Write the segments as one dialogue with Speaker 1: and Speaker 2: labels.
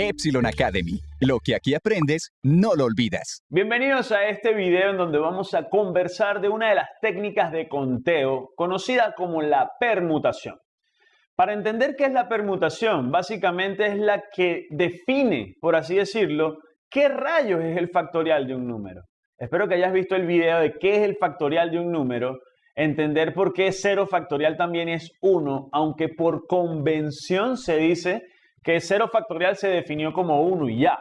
Speaker 1: Epsilon Academy. Lo que aquí aprendes, no lo olvidas.
Speaker 2: Bienvenidos a este video en donde vamos a conversar de una de las técnicas de conteo conocida como la permutación. Para entender qué es la permutación, básicamente es la que define, por así decirlo, qué rayos es el factorial de un número. Espero que hayas visto el video de qué es el factorial de un número, entender por qué cero factorial también es 1, aunque por convención se dice que 0 factorial se definió como 1 y ya.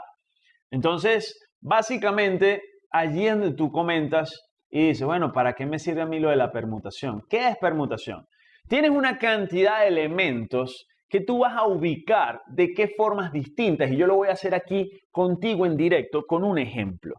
Speaker 2: Entonces, básicamente, allí donde tú comentas y dices, bueno, ¿para qué me sirve a mí lo de la permutación? ¿Qué es permutación? Tienes una cantidad de elementos que tú vas a ubicar de qué formas distintas y yo lo voy a hacer aquí contigo en directo con un ejemplo.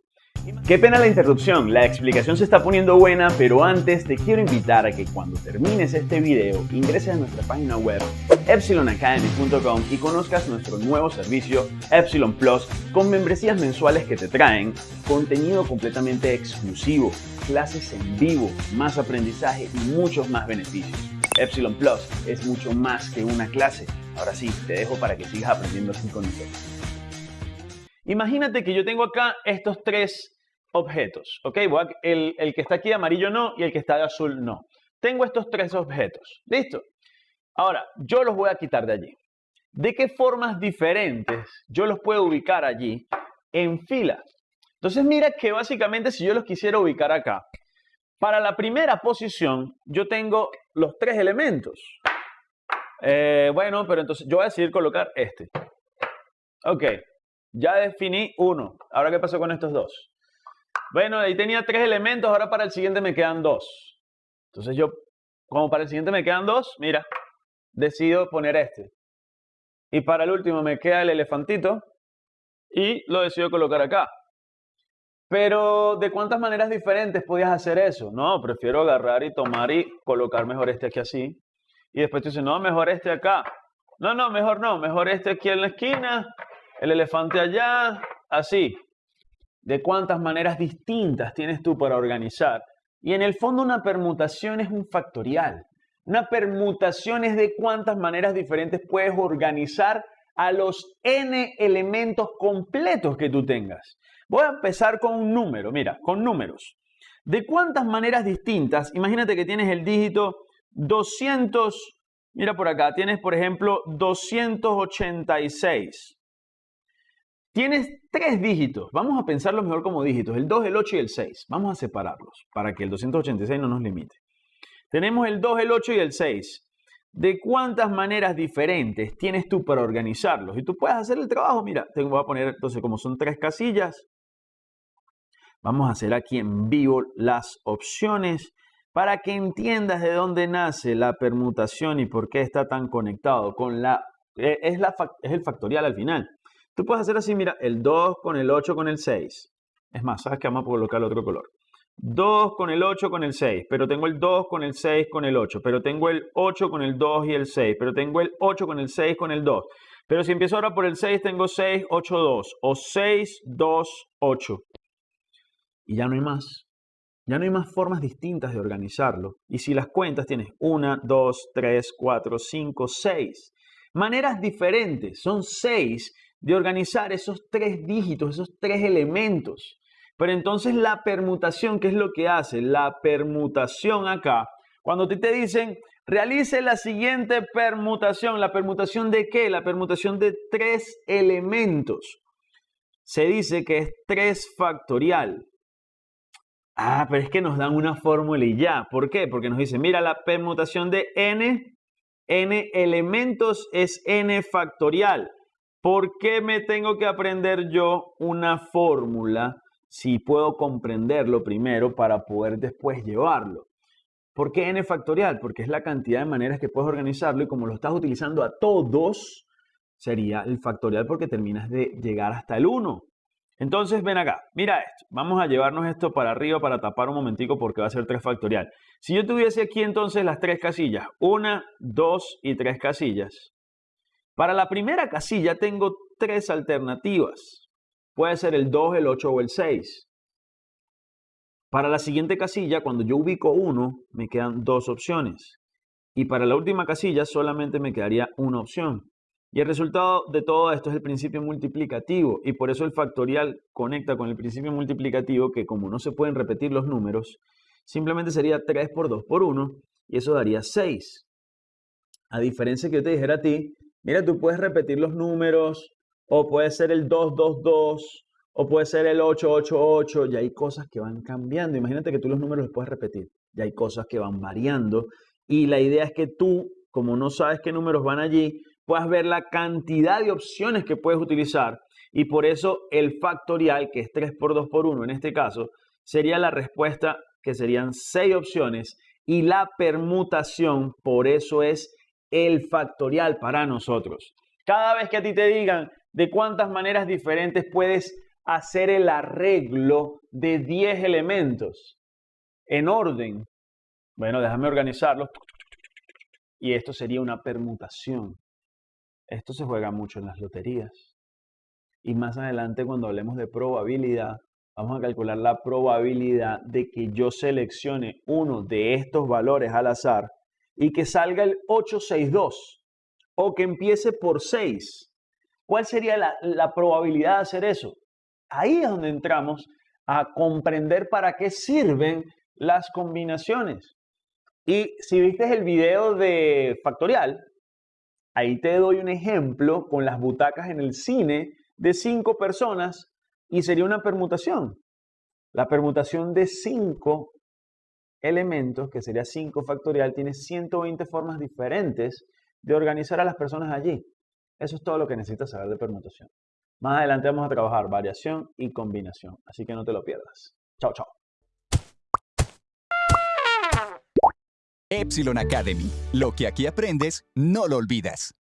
Speaker 2: Qué pena la interrupción, la explicación se está poniendo buena, pero antes te quiero invitar a que cuando termines este video ingreses a nuestra página web epsilonacademy.com y conozcas nuestro nuevo servicio Epsilon Plus con membresías mensuales que te traen contenido completamente exclusivo, clases en vivo, más aprendizaje y muchos más beneficios. Epsilon Plus es mucho más que una clase. Ahora sí, te dejo para que sigas aprendiendo así con nosotros. Imagínate que yo tengo acá estos tres objetos, ¿ok? El, el que está aquí de amarillo no y el que está de azul no. Tengo estos tres objetos, ¿listo? Ahora, yo los voy a quitar de allí. ¿De qué formas diferentes yo los puedo ubicar allí en fila? Entonces mira que básicamente si yo los quisiera ubicar acá, para la primera posición yo tengo los tres elementos. Eh, bueno, pero entonces yo voy a decidir colocar este. Ok, ya definí uno. Ahora, ¿qué pasó con estos dos? Bueno, ahí tenía tres elementos, ahora para el siguiente me quedan dos. Entonces yo, como para el siguiente me quedan dos, mira, decido poner este. Y para el último me queda el elefantito y lo decido colocar acá. Pero, ¿de cuántas maneras diferentes podías hacer eso? No, prefiero agarrar y tomar y colocar mejor este aquí así. Y después tú dices, no, mejor este acá. No, no, mejor no, mejor este aquí en la esquina el elefante allá, así. ¿De cuántas maneras distintas tienes tú para organizar? Y en el fondo una permutación es un factorial. Una permutación es de cuántas maneras diferentes puedes organizar a los n elementos completos que tú tengas. Voy a empezar con un número, mira, con números. ¿De cuántas maneras distintas? Imagínate que tienes el dígito 200, mira por acá, tienes por ejemplo 286. Tienes tres dígitos. Vamos a pensarlo mejor como dígitos. El 2, el 8 y el 6. Vamos a separarlos para que el 286 no nos limite. Tenemos el 2, el 8 y el 6. ¿De cuántas maneras diferentes tienes tú para organizarlos? Y tú puedes hacer el trabajo. Mira, te voy a poner, entonces, como son tres casillas, vamos a hacer aquí en vivo las opciones para que entiendas de dónde nace la permutación y por qué está tan conectado con la... Eh, es, la, es el factorial al final. Tú puedes hacer así, mira, el 2 con el 8 con el 6. Es más, ¿sabes que Vamos a colocar el otro color. 2 con el 8 con el 6, pero tengo el 2 con el 6 con el 8, pero tengo el 8 con el 2 y el 6, pero tengo el 8 con el 6 con el 2. Pero si empiezo ahora por el 6, tengo 6, 8, 2, o 6, 2, 8. Y ya no hay más. Ya no hay más formas distintas de organizarlo. Y si las cuentas, tienes 1, 2, 3, 4, 5, 6. Maneras diferentes. Son 6 de organizar esos tres dígitos, esos tres elementos. Pero entonces la permutación, ¿qué es lo que hace? La permutación acá, cuando te, te dicen, realice la siguiente permutación, ¿la permutación de qué? La permutación de tres elementos. Se dice que es 3 factorial. Ah, pero es que nos dan una fórmula y ya. ¿Por qué? Porque nos dice, mira, la permutación de n, n elementos es n factorial. ¿Por qué me tengo que aprender yo una fórmula si puedo comprenderlo primero para poder después llevarlo? ¿Por qué n factorial? Porque es la cantidad de maneras que puedes organizarlo y como lo estás utilizando a todos, sería el factorial porque terminas de llegar hasta el 1. Entonces ven acá, mira esto, vamos a llevarnos esto para arriba para tapar un momentico porque va a ser 3 factorial. Si yo tuviese aquí entonces las tres casillas, 1, 2 y 3 casillas, para la primera casilla tengo tres alternativas. Puede ser el 2, el 8 o el 6. Para la siguiente casilla, cuando yo ubico uno, me quedan dos opciones. Y para la última casilla solamente me quedaría una opción. Y el resultado de todo esto es el principio multiplicativo y por eso el factorial conecta con el principio multiplicativo que como no se pueden repetir los números, simplemente sería 3 por 2 por 1 y eso daría 6. A diferencia que yo te dijera a ti, mira, tú puedes repetir los números o puede ser el 222 o puede ser el 888, ya hay cosas que van cambiando. Imagínate que tú los números los puedes repetir, ya hay cosas que van variando y la idea es que tú, como no sabes qué números van allí, puedas ver la cantidad de opciones que puedes utilizar y por eso el factorial, que es 3 por 2 por 1 en este caso, sería la respuesta que serían 6 opciones y la permutación, por eso es el factorial para nosotros. Cada vez que a ti te digan de cuántas maneras diferentes puedes hacer el arreglo de 10 elementos en orden, bueno, déjame organizarlos. Y esto sería una permutación. Esto se juega mucho en las loterías. Y más adelante cuando hablemos de probabilidad, vamos a calcular la probabilidad de que yo seleccione uno de estos valores al azar y que salga el 862 o que empiece por 6. ¿Cuál sería la, la probabilidad de hacer eso? Ahí es donde entramos a comprender para qué sirven las combinaciones. Y si viste el video de Factorial, Ahí te doy un ejemplo con las butacas en el cine de cinco personas y sería una permutación. La permutación de cinco elementos, que sería 5 factorial, tiene 120 formas diferentes de organizar a las personas allí. Eso es todo lo que necesitas saber de permutación. Más adelante vamos a trabajar variación y combinación, así que no te lo pierdas. Chao, chao.
Speaker 1: Epsilon Academy. Lo que aquí aprendes, no lo olvidas.